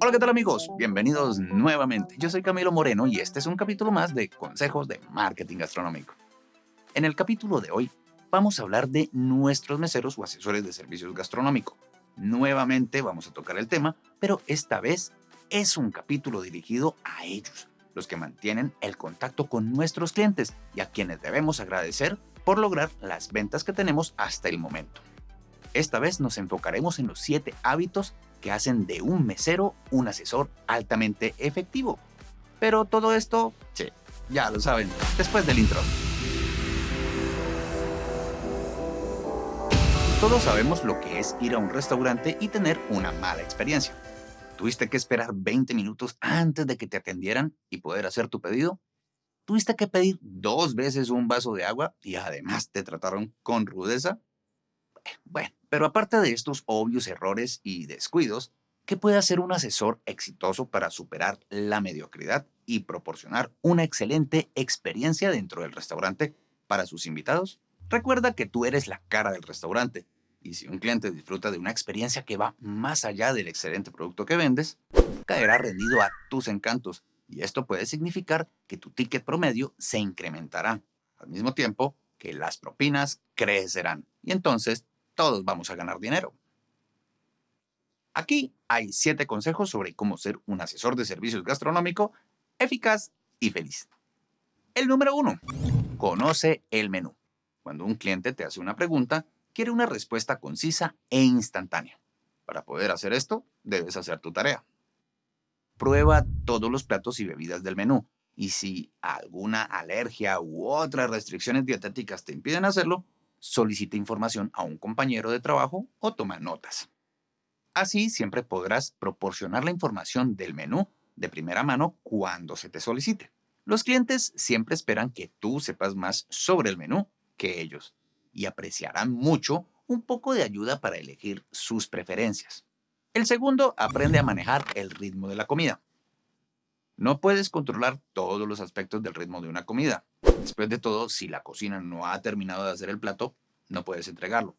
Hola, ¿qué tal amigos? Bienvenidos nuevamente. Yo soy Camilo Moreno y este es un capítulo más de Consejos de Marketing Gastronómico. En el capítulo de hoy vamos a hablar de nuestros meseros o asesores de servicios gastronómicos. Nuevamente vamos a tocar el tema, pero esta vez es un capítulo dirigido a ellos, los que mantienen el contacto con nuestros clientes y a quienes debemos agradecer por lograr las ventas que tenemos hasta el momento. Esta vez nos enfocaremos en los 7 hábitos que hacen de un mesero un asesor altamente efectivo. Pero todo esto, sí, ya lo saben, después del intro. Todos sabemos lo que es ir a un restaurante y tener una mala experiencia. ¿Tuviste que esperar 20 minutos antes de que te atendieran y poder hacer tu pedido? ¿Tuviste que pedir dos veces un vaso de agua y además te trataron con rudeza? Bueno, pero aparte de estos obvios errores y descuidos, ¿qué puede hacer un asesor exitoso para superar la mediocridad y proporcionar una excelente experiencia dentro del restaurante para sus invitados? Recuerda que tú eres la cara del restaurante y si un cliente disfruta de una experiencia que va más allá del excelente producto que vendes, caerá rendido a tus encantos y esto puede significar que tu ticket promedio se incrementará, al mismo tiempo que las propinas crecerán y entonces todos vamos a ganar dinero. Aquí hay 7 consejos sobre cómo ser un asesor de servicios gastronómico eficaz y feliz. El número 1. Conoce el menú. Cuando un cliente te hace una pregunta, quiere una respuesta concisa e instantánea. Para poder hacer esto, debes hacer tu tarea. Prueba todos los platos y bebidas del menú, y si alguna alergia u otras restricciones dietéticas te impiden hacerlo, solicita información a un compañero de trabajo o toma notas. Así siempre podrás proporcionar la información del menú de primera mano cuando se te solicite. Los clientes siempre esperan que tú sepas más sobre el menú que ellos y apreciarán mucho un poco de ayuda para elegir sus preferencias. El segundo, aprende a manejar el ritmo de la comida. No puedes controlar todos los aspectos del ritmo de una comida. Después de todo, si la cocina no ha terminado de hacer el plato, no puedes entregarlo.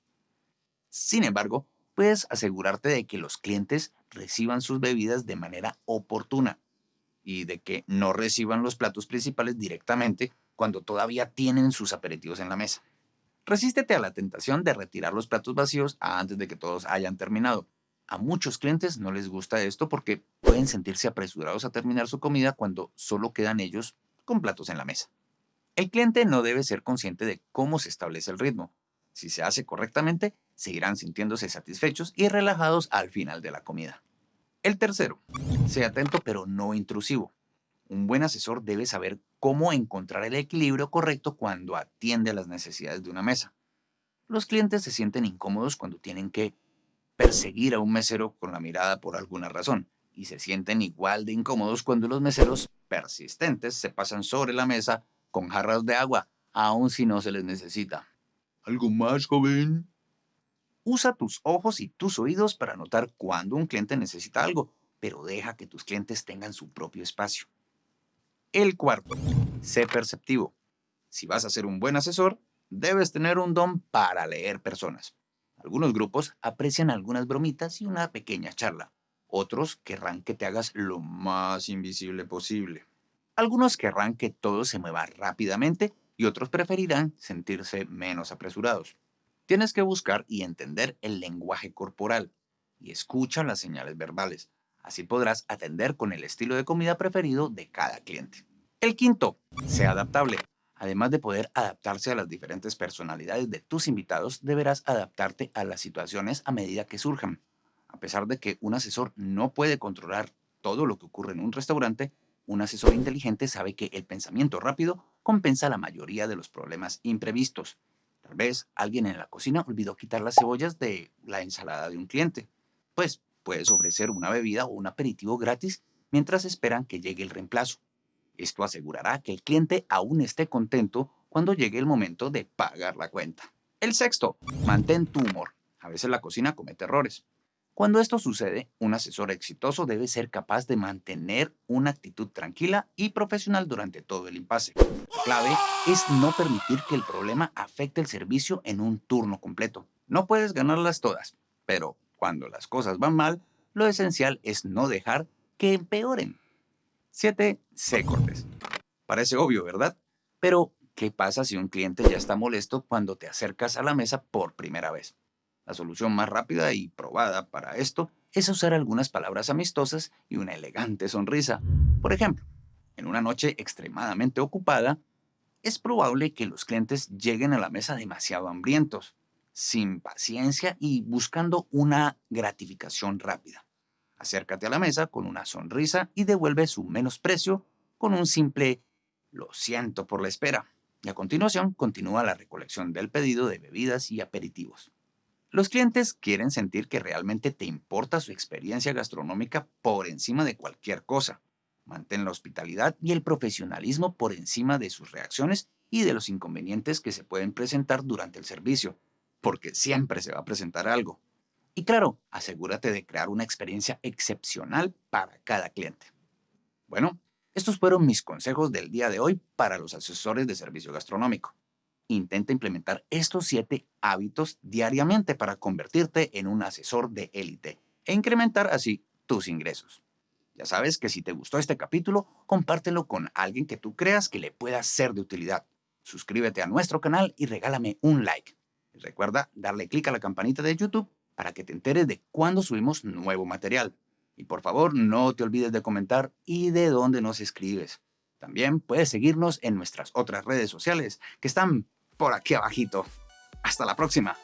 Sin embargo, puedes asegurarte de que los clientes reciban sus bebidas de manera oportuna y de que no reciban los platos principales directamente cuando todavía tienen sus aperitivos en la mesa. Resístete a la tentación de retirar los platos vacíos antes de que todos hayan terminado. A muchos clientes no les gusta esto porque pueden sentirse apresurados a terminar su comida cuando solo quedan ellos con platos en la mesa. El cliente no debe ser consciente de cómo se establece el ritmo. Si se hace correctamente, seguirán sintiéndose satisfechos y relajados al final de la comida. El tercero, sea atento pero no intrusivo. Un buen asesor debe saber cómo encontrar el equilibrio correcto cuando atiende a las necesidades de una mesa. Los clientes se sienten incómodos cuando tienen que perseguir a un mesero con la mirada por alguna razón, y se sienten igual de incómodos cuando los meseros persistentes se pasan sobre la mesa con jarras de agua, aun si no se les necesita. ¿Algo más, joven? Usa tus ojos y tus oídos para notar cuando un cliente necesita algo, pero deja que tus clientes tengan su propio espacio. El cuarto, sé perceptivo. Si vas a ser un buen asesor, debes tener un don para leer personas. Algunos grupos aprecian algunas bromitas y una pequeña charla. Otros querrán que te hagas lo más invisible posible. Algunos querrán que todo se mueva rápidamente y otros preferirán sentirse menos apresurados. Tienes que buscar y entender el lenguaje corporal y escucha las señales verbales. Así podrás atender con el estilo de comida preferido de cada cliente. El quinto, sea adaptable. Además de poder adaptarse a las diferentes personalidades de tus invitados, deberás adaptarte a las situaciones a medida que surjan. A pesar de que un asesor no puede controlar todo lo que ocurre en un restaurante, un asesor inteligente sabe que el pensamiento rápido compensa la mayoría de los problemas imprevistos. Tal vez alguien en la cocina olvidó quitar las cebollas de la ensalada de un cliente. Pues puedes ofrecer una bebida o un aperitivo gratis mientras esperan que llegue el reemplazo. Esto asegurará que el cliente aún esté contento cuando llegue el momento de pagar la cuenta. El sexto, mantén tu humor. A veces la cocina comete errores. Cuando esto sucede, un asesor exitoso debe ser capaz de mantener una actitud tranquila y profesional durante todo el impasse. La clave es no permitir que el problema afecte el servicio en un turno completo. No puedes ganarlas todas, pero cuando las cosas van mal, lo esencial es no dejar que empeoren. 7. Sé cortés. Parece obvio, ¿verdad? Pero, ¿qué pasa si un cliente ya está molesto cuando te acercas a la mesa por primera vez? La solución más rápida y probada para esto es usar algunas palabras amistosas y una elegante sonrisa. Por ejemplo, en una noche extremadamente ocupada, es probable que los clientes lleguen a la mesa demasiado hambrientos, sin paciencia y buscando una gratificación rápida. Acércate a la mesa con una sonrisa y devuelve su menosprecio con un simple lo siento por la espera. Y a continuación continúa la recolección del pedido de bebidas y aperitivos. Los clientes quieren sentir que realmente te importa su experiencia gastronómica por encima de cualquier cosa. Mantén la hospitalidad y el profesionalismo por encima de sus reacciones y de los inconvenientes que se pueden presentar durante el servicio, porque siempre se va a presentar algo. Y claro, asegúrate de crear una experiencia excepcional para cada cliente. Bueno, estos fueron mis consejos del día de hoy para los asesores de servicio gastronómico. Intenta implementar estos siete hábitos diariamente para convertirte en un asesor de élite e incrementar así tus ingresos. Ya sabes que si te gustó este capítulo, compártelo con alguien que tú creas que le pueda ser de utilidad. Suscríbete a nuestro canal y regálame un like. recuerda darle clic a la campanita de YouTube para que te enteres de cuando subimos nuevo material. Y por favor, no te olvides de comentar y de dónde nos escribes. También puedes seguirnos en nuestras otras redes sociales que están por aquí abajito. Hasta la próxima.